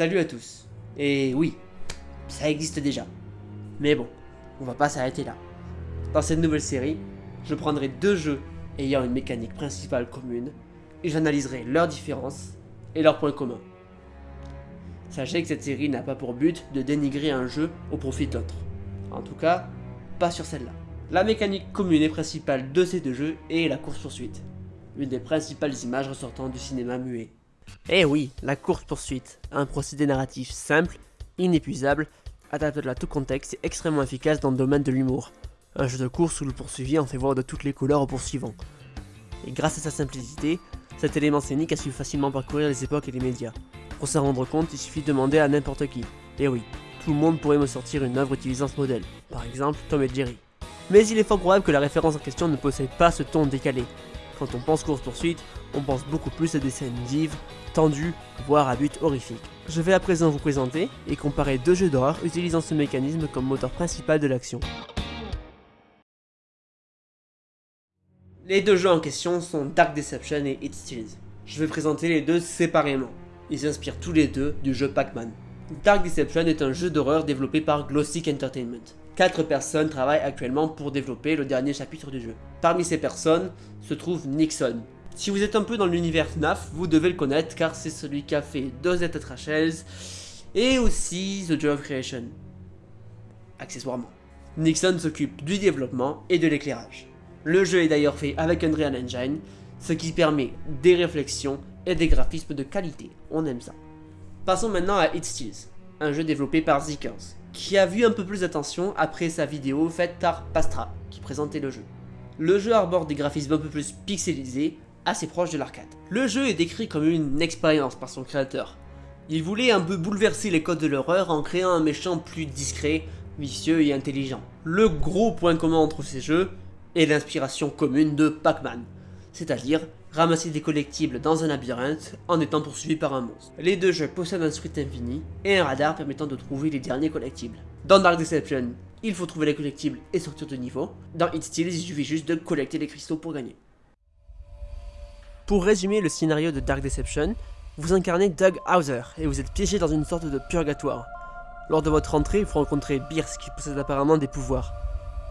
Salut à tous. Et oui, ça existe déjà. Mais bon, on va pas s'arrêter là. Dans cette nouvelle série, je prendrai deux jeux ayant une mécanique principale commune et j'analyserai leurs différences et leurs points communs. Sachez que cette série n'a pas pour but de dénigrer un jeu au profit d'autres. En tout cas, pas sur celle-là. La mécanique commune et principale de ces deux jeux est la course-poursuite, une des principales images ressortant du cinéma muet. Eh oui, la course-poursuite, un procédé narratif simple, inépuisable, adapté à tout contexte et extrêmement efficace dans le domaine de l'humour. Un jeu de course où le poursuivi en fait voir de toutes les couleurs au poursuivant. Et grâce à sa simplicité, cet élément scénique a su facilement parcourir les époques et les médias. Pour s'en rendre compte, il suffit de demander à n'importe qui. Et oui, tout le monde pourrait me sortir une œuvre utilisant ce modèle, par exemple Tom et Jerry. Mais il est fort probable que la référence en question ne possède pas ce ton décalé. Quand on pense course-poursuite, on pense beaucoup plus à des scènes vives, tendues, voire à but horrifique. Je vais à présent vous présenter et comparer deux jeux d'horreur utilisant ce mécanisme comme moteur principal de l'action. Les deux jeux en question sont Dark Deception et It Steals. Je vais présenter les deux séparément. Ils s'inspirent tous les deux du jeu Pac-Man. Dark Deception est un jeu d'horreur développé par Glossic Entertainment. Quatre personnes travaillent actuellement pour développer le dernier chapitre du jeu. Parmi ces personnes se trouve Nixon. Si vous êtes un peu dans l'univers FNAF, vous devez le connaître car c'est celui qui a fait Dead Rachels et aussi The Joy of Creation. Accessoirement. Nixon s'occupe du développement et de l'éclairage. Le jeu est d'ailleurs fait avec Unreal Engine, ce qui permet des réflexions et des graphismes de qualité. On aime ça. Passons maintenant à It Steals, un jeu développé par Zikers, qui a vu un peu plus d'attention après sa vidéo faite par Pastra, qui présentait le jeu. Le jeu arbore des graphismes un peu plus pixelisés, assez proches de l'arcade. Le jeu est décrit comme une expérience par son créateur. Il voulait un peu bouleverser les codes de l'horreur en créant un méchant plus discret, vicieux et intelligent. Le gros point commun entre ces jeux est l'inspiration commune de Pac-Man, c'est-à-dire ramasser des collectibles dans un labyrinthe en étant poursuivi par un monstre. Les deux jeux possèdent un script infini et un radar permettant de trouver les derniers collectibles. Dans Dark Deception, il faut trouver les collectibles et sortir de niveau. Dans It il suffit juste de collecter les cristaux pour gagner. Pour résumer le scénario de Dark Deception, vous incarnez Doug Hauser et vous êtes piégé dans une sorte de purgatoire. Lors de votre entrée, vous rencontrez Bierce qui possède apparemment des pouvoirs.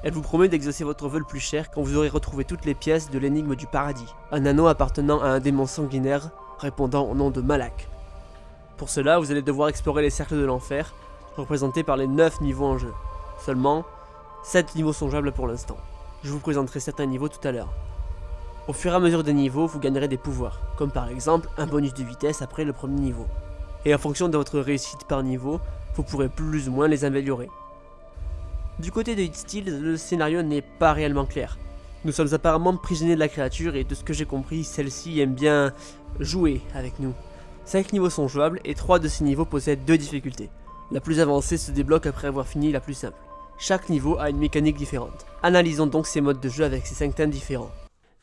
Elle vous promet d'exaucer votre vœu le plus cher quand vous aurez retrouvé toutes les pièces de l'énigme du paradis, un anneau appartenant à un démon sanguinaire répondant au nom de Malak. Pour cela, vous allez devoir explorer les cercles de l'enfer, représentés par les 9 niveaux en jeu. Seulement, 7 niveaux sont jouables pour l'instant. Je vous présenterai certains niveaux tout à l'heure. Au fur et à mesure des niveaux, vous gagnerez des pouvoirs, comme par exemple un bonus de vitesse après le premier niveau. Et en fonction de votre réussite par niveau, vous pourrez plus ou moins les améliorer. Du côté de Hit le scénario n'est pas réellement clair. Nous sommes apparemment prisonniers de la créature et de ce que j'ai compris, celle-ci aime bien jouer avec nous. 5 niveaux sont jouables et 3 de ces niveaux possèdent 2 difficultés. La plus avancée se débloque après avoir fini la plus simple. Chaque niveau a une mécanique différente. Analysons donc ces modes de jeu avec ces 5 thèmes différents.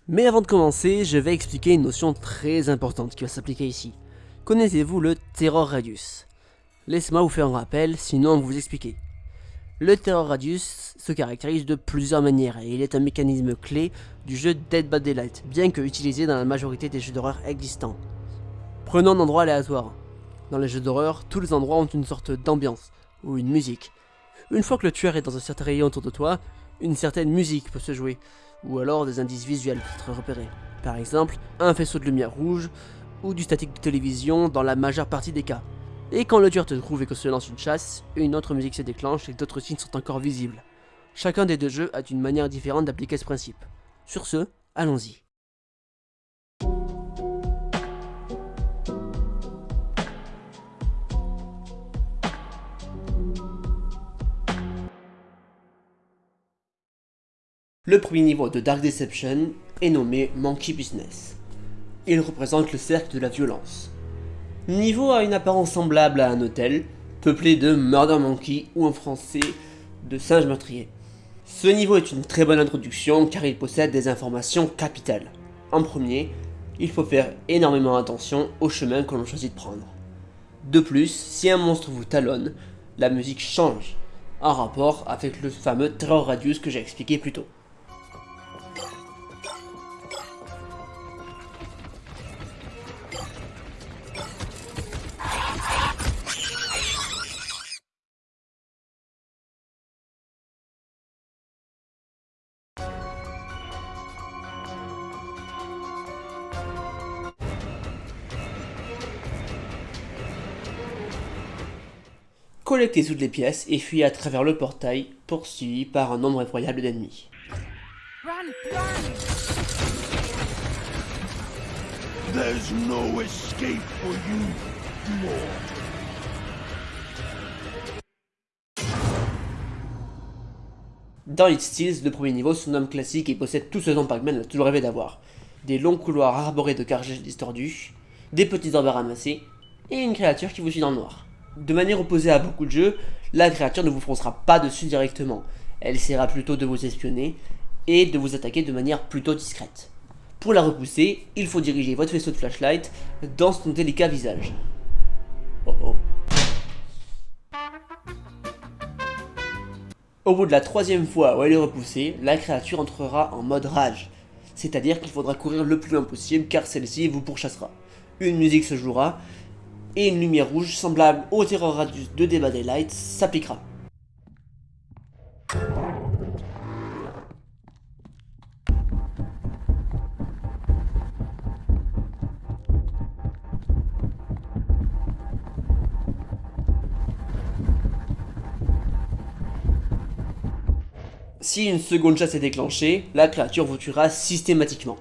Mais avant de commencer, je vais expliquer une notion très importante qui va s'appliquer ici. Connaissez-vous le Terror Radius? Laissez-moi vous faire un rappel, sinon vous expliquer. Le Terror Radius se caractérise de plusieurs manières et il est un mécanisme clé du jeu Dead by Daylight, bien que utilisé dans la majorité des jeux d'horreur existants. Prenons un endroit aléatoire. Dans les jeux d'horreur, tous les endroits ont une sorte d'ambiance, ou une musique. Une fois que le tueur est dans un certain rayon autour de toi, une certaine musique peut se jouer, ou alors des indices visuels peuvent être repérés. Par exemple, un faisceau de lumière rouge, ou du statique de télévision dans la majeure partie des cas. Et quand le tueur te trouve et que se lance une chasse, une autre musique se déclenche et d'autres signes sont encore visibles. Chacun des deux jeux a une manière différente d'appliquer ce principe. Sur ce, allons-y. Le premier niveau de Dark Deception est nommé Monkey Business. Il représente le cercle de la violence. Niveau a une apparence semblable à un hôtel, peuplé de Murder Monkey ou en français de singe meurtrier. Ce niveau est une très bonne introduction car il possède des informations capitales. En premier, il faut faire énormément attention au chemin que l'on choisit de prendre. De plus, si un monstre vous talonne, la musique change, en rapport avec le fameux Terror Radius que j'ai expliqué plus tôt. Collectez toutes les pièces et fuyez à travers le portail, poursuivi par un nombre incroyable d'ennemis. There's no escape for you, Lord. Dans It Steals, le premier niveau se nomme classique et possède tout ce dont Pac-Man a toujours rêvé d'avoir. Des longs couloirs arborés de cargèches distordus, des petits orbes à ramasser, et une créature qui vous suit dans le noir. De manière opposée à beaucoup de jeux, la créature ne vous froncera pas dessus directement. Elle essaiera plutôt de vous espionner et de vous attaquer de manière plutôt discrète. Pour la repousser, il faut diriger votre vaisseau de flashlight dans son délicat visage. Oh oh. Au bout de la troisième fois où elle est repoussée, la créature entrera en mode rage. C'est-à-dire qu'il faudra courir le plus loin possible car celle-ci vous pourchassera. Une musique se jouera et une lumière rouge semblable au Terror Radius de by Daylight s'appliquera. Si une seconde chasse est déclenchée, la créature vous tuera systématiquement.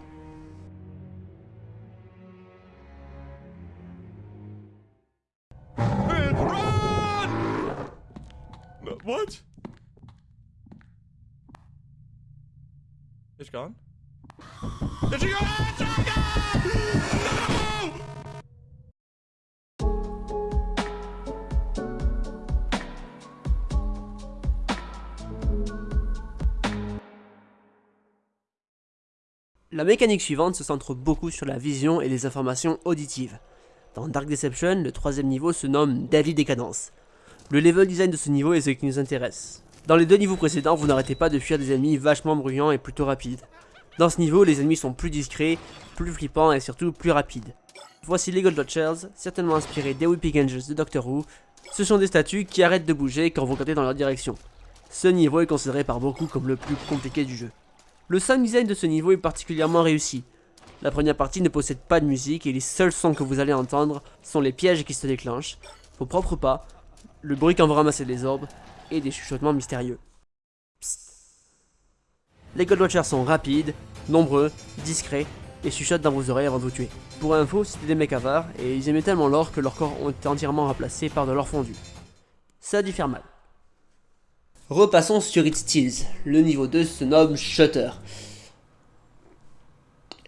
La mécanique suivante se centre beaucoup sur la vision et les informations auditives. Dans Dark Deception, le troisième niveau se nomme Deadly Décadence. Le level design de ce niveau est ce qui nous intéresse. Dans les deux niveaux précédents, vous n'arrêtez pas de fuir des ennemis vachement bruyants et plutôt rapides. Dans ce niveau, les ennemis sont plus discrets, plus flippants et surtout plus rapides. Voici les Gold Shells, certainement inspirés des Weeping Angels de Doctor Who. Ce sont des statues qui arrêtent de bouger quand vous regardez dans leur direction. Ce niveau est considéré par beaucoup comme le plus compliqué du jeu. Le sound design de ce niveau est particulièrement réussi. La première partie ne possède pas de musique et les seuls sons que vous allez entendre sont les pièges qui se déclenchent, vos propres pas, le bruit quand vous ramassez des orbes et des chuchotements mystérieux. Psst. Les Goldwatchers sont rapides, nombreux, discrets et chuchotent dans vos oreilles avant de vous tuer. Pour info, c'était des mecs avares et ils aimaient tellement l'or que leurs corps ont été entièrement remplacés par de l'or fondu. Ça faire mal. Repassons sur It Steals. Le niveau 2 se nomme Shutter.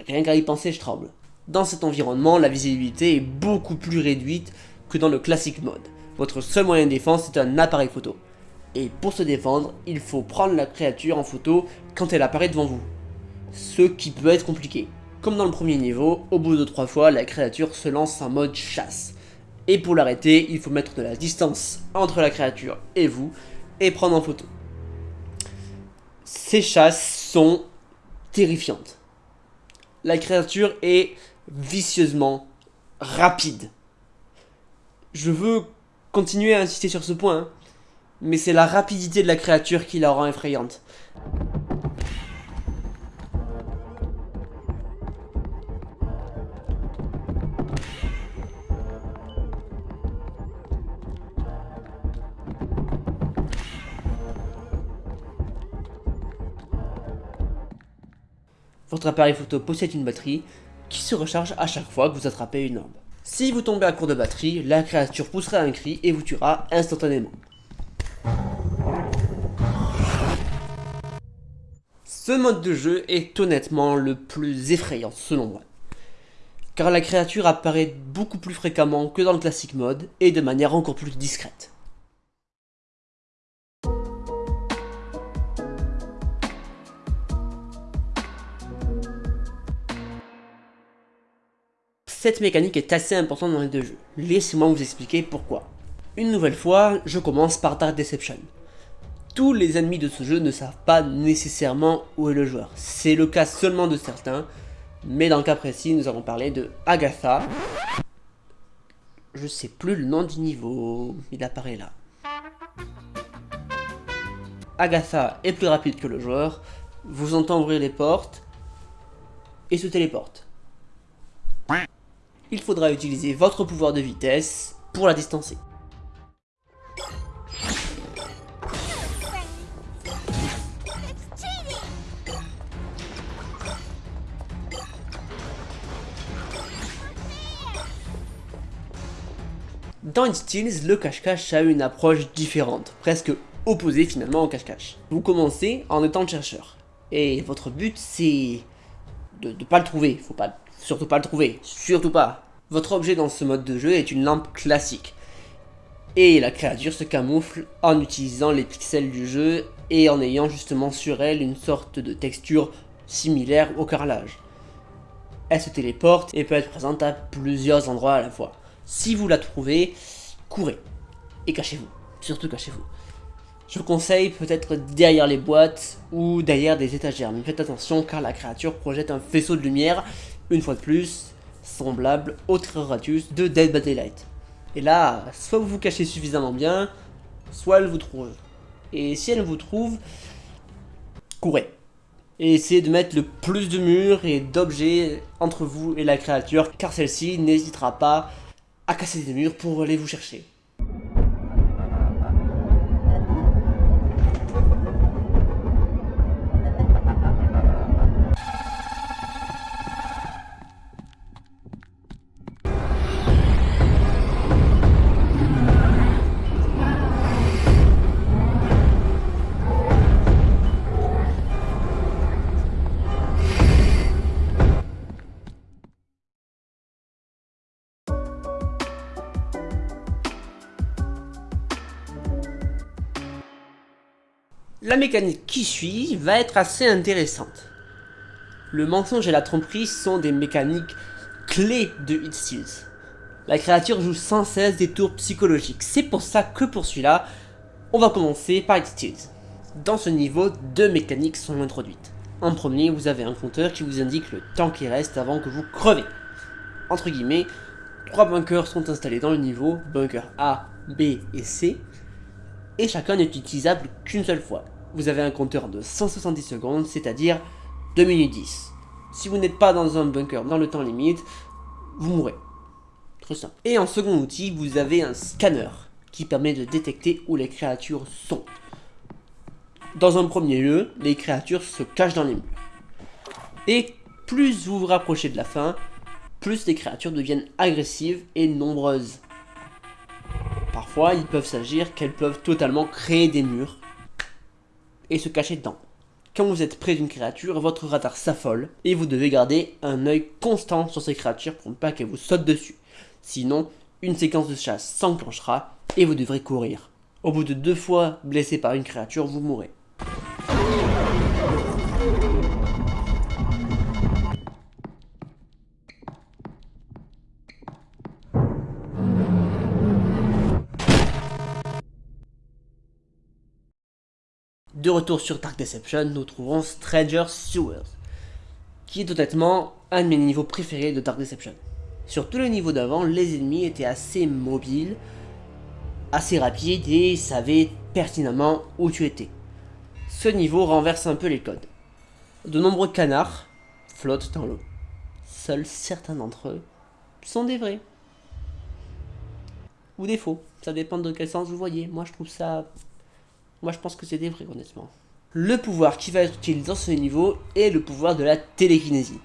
Rien qu'à y penser, je tremble. Dans cet environnement, la visibilité est beaucoup plus réduite que dans le classique mode. Votre seul moyen de défense est un appareil photo. Et pour se défendre, il faut prendre la créature en photo quand elle apparaît devant vous. Ce qui peut être compliqué. Comme dans le premier niveau, au bout de trois fois, la créature se lance en mode chasse. Et pour l'arrêter, il faut mettre de la distance entre la créature et vous, et prendre en photo. Ces chasses sont terrifiantes. La créature est vicieusement rapide. Je veux continuer à insister sur ce point, hein, mais c'est la rapidité de la créature qui la rend effrayante. Votre appareil photo possède une batterie qui se recharge à chaque fois que vous attrapez une orbe. Si vous tombez à court de batterie, la créature poussera un cri et vous tuera instantanément. Ce mode de jeu est honnêtement le plus effrayant selon moi. Car la créature apparaît beaucoup plus fréquemment que dans le classique mode et de manière encore plus discrète. Cette mécanique est assez importante dans les deux jeux. Laissez-moi vous expliquer pourquoi. Une nouvelle fois, je commence par Dark Deception. Tous les ennemis de ce jeu ne savent pas nécessairement où est le joueur. C'est le cas seulement de certains, mais dans le cas précis, nous allons parler de Agatha. Je sais plus le nom du niveau, il apparaît là. Agatha est plus rapide que le joueur, vous entend ouvrir les portes et se téléporte il faudra utiliser votre pouvoir de vitesse pour la distancer. Dans Steals, le cache-cache a une approche différente, presque opposée finalement au cache-cache. Vous commencez en étant le chercheur, et votre but c'est de ne pas le trouver, faut pas surtout pas le trouver, surtout pas. Votre objet dans ce mode de jeu est une lampe classique, et la créature se camoufle en utilisant les pixels du jeu et en ayant justement sur elle une sorte de texture similaire au carrelage. Elle se téléporte et peut être présente à plusieurs endroits à la fois. Si vous la trouvez, courez et cachez-vous, surtout cachez-vous. Je vous conseille peut-être derrière les boîtes ou derrière des étagères, mais faites attention car la créature projette un faisceau de lumière, une fois de plus, semblable au Radius de Dead by Daylight. Et là, soit vous vous cachez suffisamment bien, soit elle vous trouve. Et si elle vous trouve, courez. Et essayez de mettre le plus de murs et d'objets entre vous et la créature, car celle-ci n'hésitera pas à casser des murs pour aller vous chercher. La mécanique qui suit va être assez intéressante. Le mensonge et la tromperie sont des mécaniques clés de Hit Steals. La créature joue sans cesse des tours psychologiques, c'est pour ça que pour celui-là, on va commencer par Hit Steals. Dans ce niveau, deux mécaniques sont introduites. En premier, vous avez un compteur qui vous indique le temps qui reste avant que vous crevez. Entre guillemets, trois bunkers sont installés dans le niveau, bunker A, B et C, et chacun n'est utilisable qu'une seule fois. Vous avez un compteur de 170 secondes, c'est-à-dire 2 minutes 10. Si vous n'êtes pas dans un bunker dans le temps limite, vous mourrez. Très simple. Et en second outil, vous avez un scanner qui permet de détecter où les créatures sont. Dans un premier lieu, les créatures se cachent dans les murs. Et plus vous vous rapprochez de la fin, plus les créatures deviennent agressives et nombreuses. Parfois, il peuvent s'agir qu'elles peuvent totalement créer des murs et se cacher dedans. Quand vous êtes près d'une créature, votre radar s'affole et vous devez garder un œil constant sur ces créatures pour ne pas qu'elles vous sautent dessus. Sinon, une séquence de chasse s'enclenchera et vous devrez courir. Au bout de deux fois blessé par une créature, vous mourrez. De retour sur Dark Deception, nous trouvons Stranger Sewers, qui est honnêtement un de mes niveaux préférés de Dark Deception. Sur tous les niveaux d'avant, les ennemis étaient assez mobiles, assez rapides et savaient pertinemment où tu étais. Ce niveau renverse un peu les codes. De nombreux canards flottent dans l'eau. Seuls certains d'entre eux sont des vrais. Ou des faux, ça dépend de quel sens vous voyez. Moi je trouve ça moi, je pense que c'est des vrais, honnêtement. Le pouvoir qui va être utilisé dans ce niveau est le pouvoir de la télékinésie,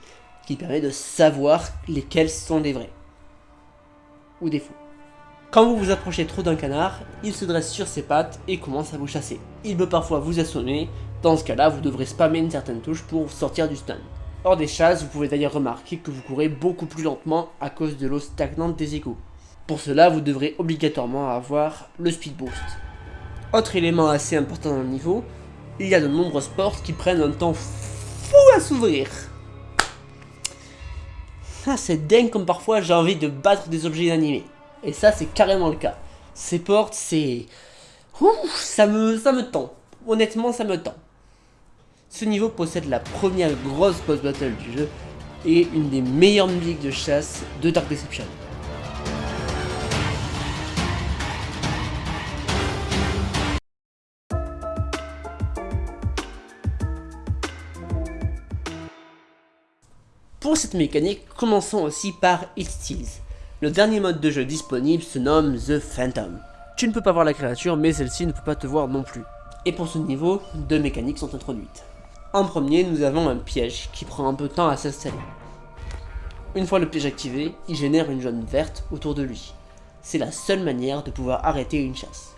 qui permet de savoir lesquels sont des vrais. Ou des faux. Quand vous vous approchez trop d'un canard, il se dresse sur ses pattes et commence à vous chasser. Il peut parfois vous assommer, dans ce cas-là, vous devrez spammer une certaine touche pour sortir du stun. Hors des chasses, vous pouvez d'ailleurs remarquer que vous courez beaucoup plus lentement à cause de l'eau stagnante des égouts. Pour cela, vous devrez obligatoirement avoir le speed boost. Autre élément assez important dans le niveau, il y a de nombreuses portes qui prennent un temps fou à s'ouvrir. Ah, c'est dingue comme parfois j'ai envie de battre des objets inanimés. Et ça, c'est carrément le cas. Ces portes, c'est... ça me, ça me tend. Honnêtement, ça me tend. Ce niveau possède la première grosse boss battle du jeu et une des meilleures musiques de chasse de Dark Deception. Pour cette mécanique, commençons aussi par It Steals. Le dernier mode de jeu disponible se nomme The Phantom. Tu ne peux pas voir la créature, mais celle-ci ne peut pas te voir non plus. Et pour ce niveau, deux mécaniques sont introduites. En premier, nous avons un piège qui prend un peu de temps à s'installer. Une fois le piège activé, il génère une jaune verte autour de lui. C'est la seule manière de pouvoir arrêter une chasse.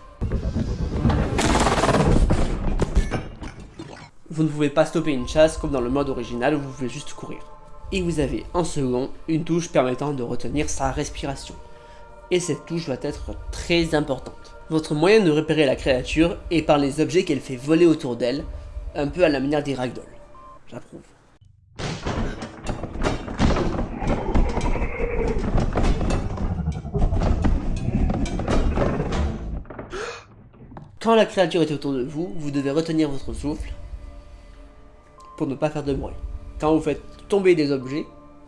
Vous ne pouvez pas stopper une chasse comme dans le mode original où vous pouvez juste courir. Et vous avez en second une touche permettant de retenir sa respiration. Et cette touche doit être très importante. Votre moyen de repérer la créature est par les objets qu'elle fait voler autour d'elle, un peu à la manière des ragdolls. J'approuve. Quand la créature est autour de vous, vous devez retenir votre souffle pour ne pas faire de bruit. Quand vous faites tomber des objets,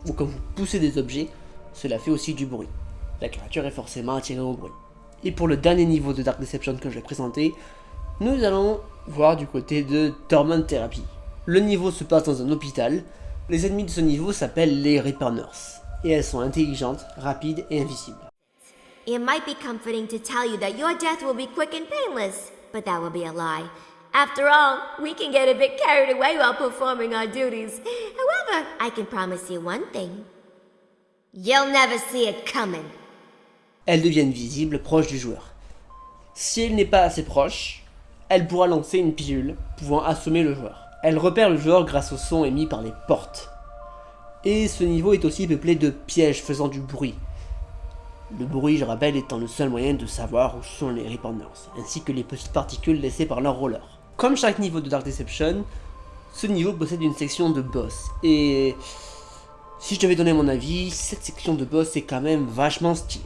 ou quand vous poussez des objets, cela fait aussi du bruit. La créature est forcément attirée au bruit. Et pour le dernier niveau de Dark Deception que je vais présenter, nous allons voir du côté de Torment Therapy. Le niveau se passe dans un hôpital. Les ennemis de ce niveau s'appellent les Reaper Nurse. Et elles sont intelligentes, rapides et invisibles. It might be comforting to tell you that your death will be quick and painless, but that will be a lie. After all, we can get a bit carried away while performing our duties. However, I can promise you one thing. You'll never see it coming. Elles deviennent visibles proches du joueur. Si elle n'est pas assez proche, elle pourra lancer une pilule pouvant assommer le joueur. Elle repère le joueur grâce au son émis par les portes. Et ce niveau est aussi peuplé de pièges faisant du bruit. Le bruit, je rappelle, étant le seul moyen de savoir où sont les Reapers, ainsi que les petites particules laissées par leur roller. Comme chaque niveau de Dark Deception, ce niveau possède une section de boss, et si je devais donner mon avis, cette section de boss est quand même vachement stylée.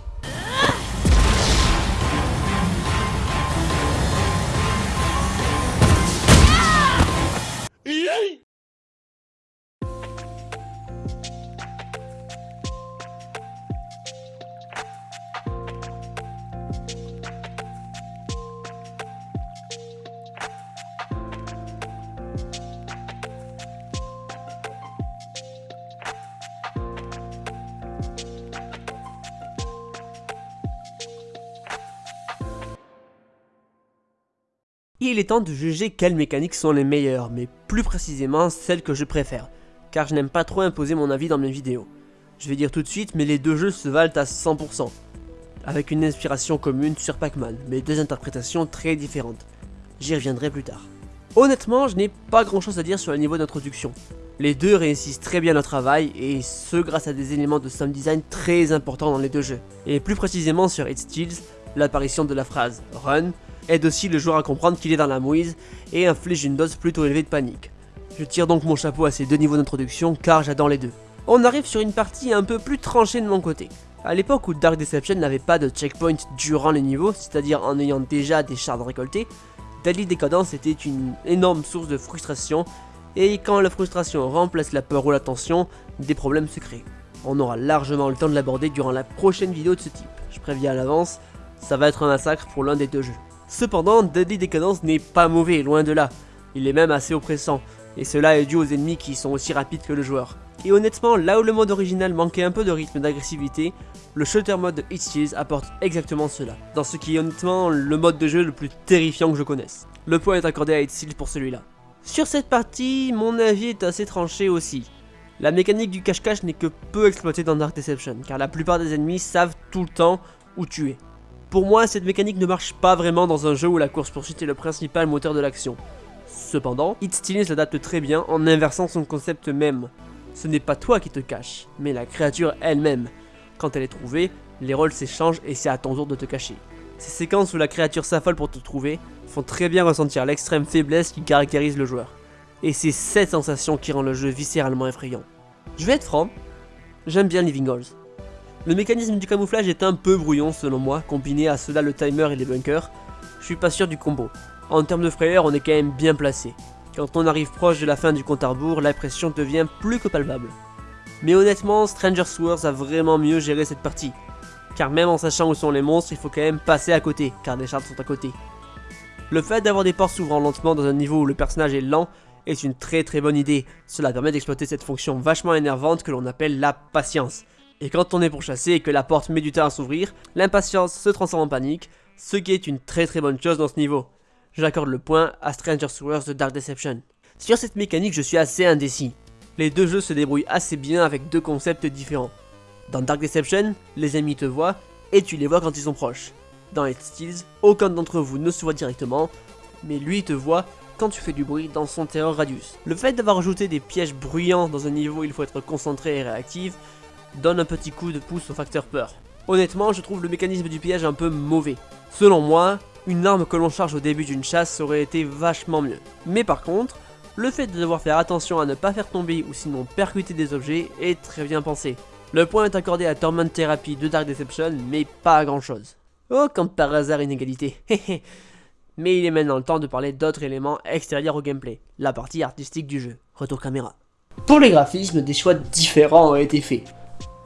Il est temps de juger quelles mécaniques sont les meilleures, mais plus précisément celles que je préfère, car je n'aime pas trop imposer mon avis dans mes vidéos. Je vais dire tout de suite, mais les deux jeux se valent à 100%, avec une inspiration commune sur Pac-Man, mais deux interprétations très différentes. J'y reviendrai plus tard. Honnêtement, je n'ai pas grand chose à dire sur le niveau d'introduction. Les deux réussissent très bien leur travail, et ce grâce à des éléments de sound design très importants dans les deux jeux. Et plus précisément sur It Steals, l'apparition de la phrase Run aide aussi le joueur à comprendre qu'il est dans la mouise et inflige une dose plutôt élevée de panique. Je tire donc mon chapeau à ces deux niveaux d'introduction car j'adore les deux. On arrive sur une partie un peu plus tranchée de mon côté. À l'époque où Dark Deception n'avait pas de checkpoint durant les niveaux, c'est-à-dire en ayant déjà des shards récoltés, Deadly Decadence était une énorme source de frustration, et quand la frustration remplace la peur ou la tension, des problèmes se créent. On aura largement le temps de l'aborder durant la prochaine vidéo de ce type. Je préviens à l'avance, ça va être un massacre pour l'un des deux jeux. Cependant, Deadly Decadence n'est pas mauvais, loin de là. Il est même assez oppressant, et cela est dû aux ennemis qui sont aussi rapides que le joueur. Et honnêtement, là où le mode original manquait un peu de rythme d'agressivité, le shooter mode de Hit Steals apporte exactement cela, dans ce qui est honnêtement le mode de jeu le plus terrifiant que je connaisse. Le point est accordé à Hit Steals pour celui-là. Sur cette partie, mon avis est assez tranché aussi. La mécanique du cache-cache n'est que peu exploitée dans Dark Deception, car la plupart des ennemis savent tout le temps où tu es. Pour moi, cette mécanique ne marche pas vraiment dans un jeu où la course-poursuite est le principal moteur de l'action. Cependant, It Steals s'adapte très bien en inversant son concept même. Ce n'est pas toi qui te caches, mais la créature elle-même. Quand elle est trouvée, les rôles s'échangent et c'est à ton tour de te cacher. Ces séquences où la créature s'affole pour te trouver font très bien ressentir l'extrême faiblesse qui caractérise le joueur. Et c'est cette sensation qui rend le jeu viscéralement effrayant. Je vais être franc, j'aime bien Living Halls. Le mécanisme du camouflage est un peu brouillon selon moi, combiné à cela le timer et les bunkers. Je suis pas sûr du combo. En termes de frayeur, on est quand même bien placé. Quand on arrive proche de la fin du compte à rebours, la pression devient plus que palpable. Mais honnêtement, Stranger Wars a vraiment mieux géré cette partie. Car même en sachant où sont les monstres, il faut quand même passer à côté, car des charts sont à côté. Le fait d'avoir des portes s'ouvrant lentement dans un niveau où le personnage est lent est une très très bonne idée. Cela permet d'exploiter cette fonction vachement énervante que l'on appelle la patience. Et quand on est pour chasser et que la porte met du temps à s'ouvrir, l'impatience se transforme en panique, ce qui est une très très bonne chose dans ce niveau. J'accorde le point à Stranger Wars de Dark Deception. Sur cette mécanique, je suis assez indécis. Les deux jeux se débrouillent assez bien avec deux concepts différents. Dans Dark Deception, les ennemis te voient et tu les vois quand ils sont proches. Dans Hate Steals, aucun d'entre vous ne se voit directement, mais lui te voit quand tu fais du bruit dans son terror radius. Le fait d'avoir ajouté des pièges bruyants dans un niveau où il faut être concentré et réactif, donne un petit coup de pouce au facteur peur. Honnêtement, je trouve le mécanisme du piège un peu mauvais. Selon moi, une arme que l'on charge au début d'une chasse aurait été vachement mieux. Mais par contre, le fait de devoir faire attention à ne pas faire tomber ou sinon percuter des objets est très bien pensé. Le point est accordé à Torment Therapy de Dark Deception, mais pas à grand chose. Oh, comme par hasard inégalité. mais il est maintenant le temps de parler d'autres éléments extérieurs au gameplay, la partie artistique du jeu. Retour caméra. Pour les graphismes, des choix différents ont été faits.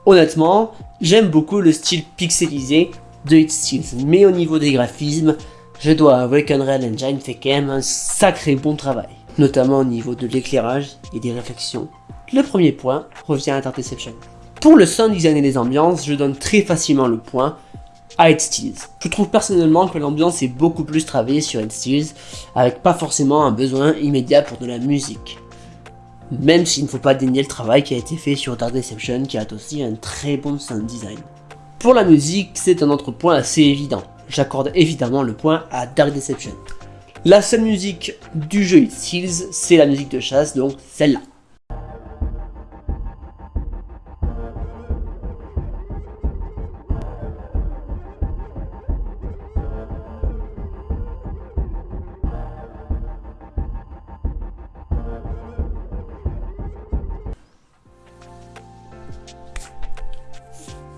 Honnêtement, j'aime beaucoup le style pixelisé de It Steals, mais au niveau des graphismes, je dois avouer qu'Unreal Engine fait quand même un sacré bon travail, notamment au niveau de l'éclairage et des réflexions. Le premier point revient à Dark Deception. Pour le sound design et les ambiances, je donne très facilement le point à It Steals. Je trouve personnellement que l'ambiance est beaucoup plus travaillée sur It Steals, avec pas forcément un besoin immédiat pour de la musique. Même s'il ne faut pas dénier le travail qui a été fait sur Dark Deception qui a aussi un très bon sound design. Pour la musique, c'est un autre point assez évident. J'accorde évidemment le point à Dark Deception. La seule musique du jeu It Steals, c'est la musique de chasse, donc celle-là.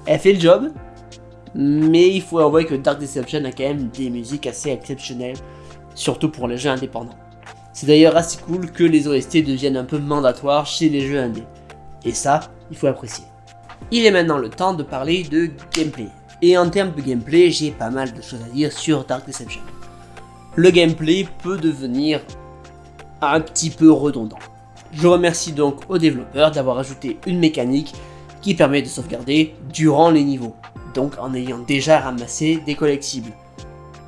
Elle fait le job, mais il faut avouer que Dark Deception a quand même des musiques assez exceptionnelles, surtout pour les jeux indépendants. C'est d'ailleurs assez cool que les OST deviennent un peu mandatoires chez les jeux indés. Et ça, il faut apprécier. Il est maintenant le temps de parler de gameplay. Et en termes de gameplay, j'ai pas mal de choses à dire sur Dark Deception. Le gameplay peut devenir un petit peu redondant. Je remercie donc aux développeurs d'avoir ajouté une mécanique qui permet de sauvegarder durant les niveaux, donc en ayant déjà ramassé des collectibles,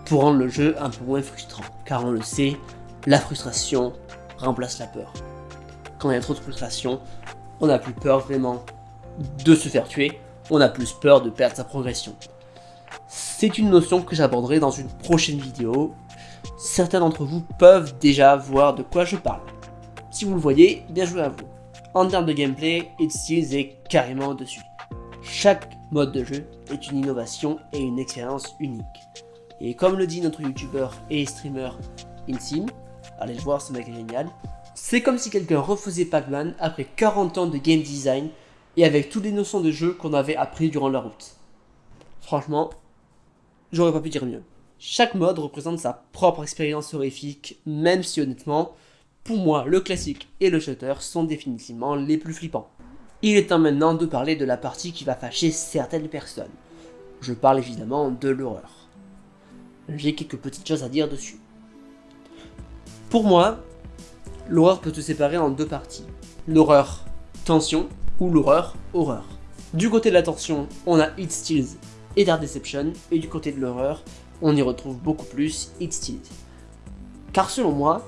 pour rendre le jeu un peu moins frustrant, car on le sait, la frustration remplace la peur. Quand il y a trop de frustration, on n'a plus peur vraiment de se faire tuer, on a plus peur de perdre sa progression. C'est une notion que j'aborderai dans une prochaine vidéo, certains d'entre vous peuvent déjà voir de quoi je parle. Si vous le voyez, bien joué à vous. En termes de gameplay, It Steals est carrément au-dessus. Chaque mode de jeu est une innovation et une expérience unique. Et comme le dit notre youtubeur et streamer Insim, allez le voir, ce mec est génial, c'est comme si quelqu'un refaisait Pac-Man après 40 ans de game design et avec toutes les notions de jeu qu'on avait appris durant la route. Franchement, j'aurais pas pu dire mieux. Chaque mode représente sa propre expérience horrifique, même si honnêtement, pour moi, le classique et le shutter sont définitivement les plus flippants. Il est temps maintenant de parler de la partie qui va fâcher certaines personnes. Je parle évidemment de l'horreur. J'ai quelques petites choses à dire dessus. Pour moi, l'horreur peut se séparer en deux parties. L'horreur tension ou l'horreur horreur. Du côté de la tension, on a It Steals et Dark Deception, et du côté de l'horreur, on y retrouve beaucoup plus It Steals. Car selon moi,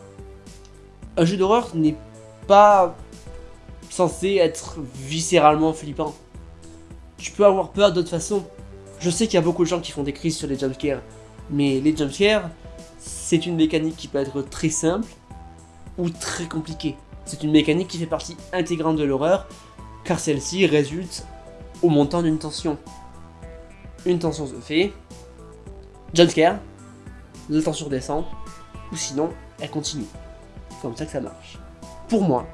un jeu d'horreur n'est pas censé être viscéralement flippant. Tu peux avoir peur d'autre façon. Je sais qu'il y a beaucoup de gens qui font des crises sur les jumpscares, mais les jumpscares, c'est une mécanique qui peut être très simple ou très compliquée. C'est une mécanique qui fait partie intégrante de l'horreur, car celle-ci résulte au montant d'une tension. Une tension se fait, jumpscare, la tension descend, ou sinon, elle continue comme ça que ça marche. Pour moi,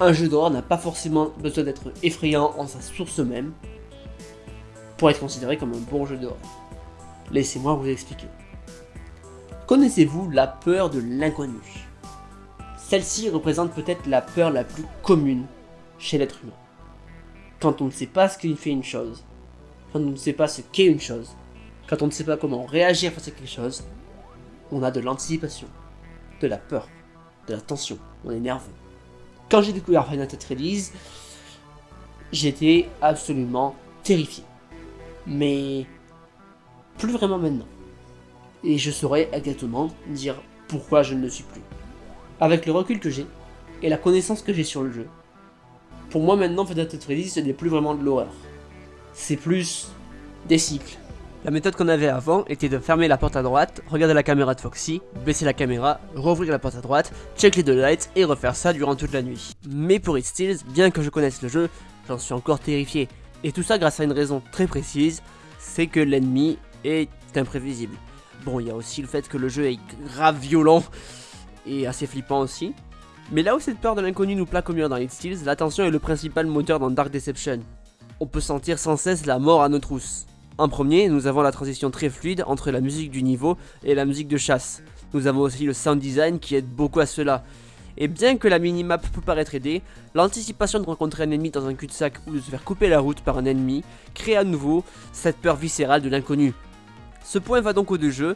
un jeu d'horreur n'a pas forcément besoin d'être effrayant en sa source même pour être considéré comme un bon jeu d'horreur. Laissez-moi vous expliquer. Connaissez-vous la peur de l'inconnu? Celle-ci représente peut-être la peur la plus commune chez l'être humain. Quand on ne sait pas ce qu'il fait une chose, quand on ne sait pas ce qu'est une chose, quand on ne sait pas comment réagir face à quelque chose, on a de l'anticipation, de la peur de la tension, on est nerveux. Quand j'ai découvert Final Fantasy Release, j'étais absolument terrifié. Mais plus vraiment maintenant. Et je saurais exactement dire pourquoi je ne le suis plus. Avec le recul que j'ai, et la connaissance que j'ai sur le jeu, pour moi maintenant Final Fantasy Release ce n'est plus vraiment de l'horreur. C'est plus des cycles, La méthode qu'on avait avant était de fermer la porte à droite, regarder la caméra de Foxy, baisser la caméra, rouvrir la porte à droite, check les deux lights et refaire ça durant toute la nuit. Mais pour It Steals, bien que je connaisse le jeu, j'en suis encore terrifié. Et tout ça grâce à une raison très précise, c'est que l'ennemi est imprévisible. Bon, il y a aussi le fait que le jeu est grave violent et assez flippant aussi. Mais là où cette peur de l'inconnu nous plaque au mur dans It Steals, l'attention est le principal moteur dans Dark Deception. On peut sentir sans cesse la mort à nos trousses. En premier, nous avons la transition très fluide entre la musique du niveau et la musique de chasse. Nous avons aussi le sound design qui aide beaucoup à cela. Et bien que la minimap peut paraître aider, l'anticipation de rencontrer un ennemi dans un cul-de-sac ou de se faire couper la route par un ennemi crée à nouveau cette peur viscérale de l'inconnu. Ce point va donc aux deux jeux,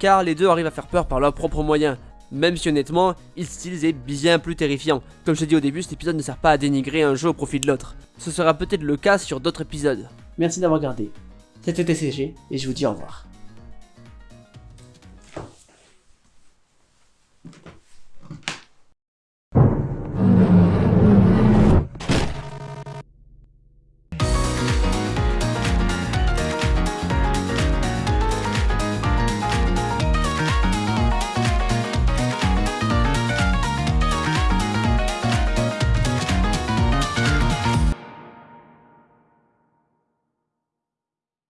car les deux arrivent à faire peur par leurs propres moyens, même si honnêtement, il style est bien plus terrifiant. Comme je t'ai dit au début, cet épisode ne sert pas à dénigrer un jeu au profit de l'autre. Ce sera peut-être le cas sur d'autres épisodes. Merci d'avoir regardé. C'était TCG et je vous dis au revoir.